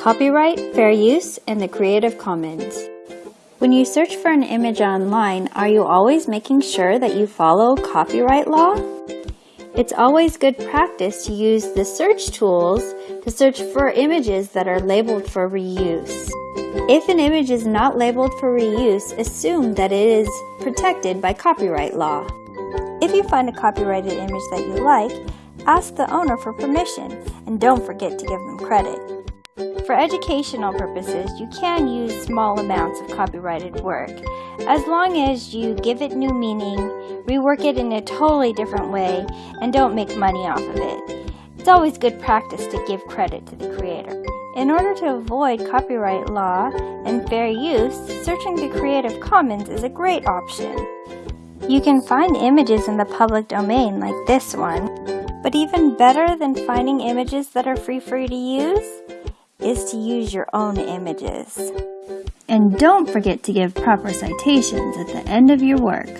Copyright, fair use, and the Creative Commons. When you search for an image online, are you always making sure that you follow copyright law? It's always good practice to use the search tools to search for images that are labeled for reuse. If an image is not labeled for reuse, assume that it is protected by copyright law. If you find a copyrighted image that you like, ask the owner for permission and don't forget to give them credit. For educational purposes, you can use small amounts of copyrighted work, as long as you give it new meaning, rework it in a totally different way, and don't make money off of it. It's always good practice to give credit to the creator. In order to avoid copyright law and fair use, searching the Creative Commons is a great option. You can find images in the public domain like this one, but even better than finding images that are free for you to use is to use your own images. And don't forget to give proper citations at the end of your work.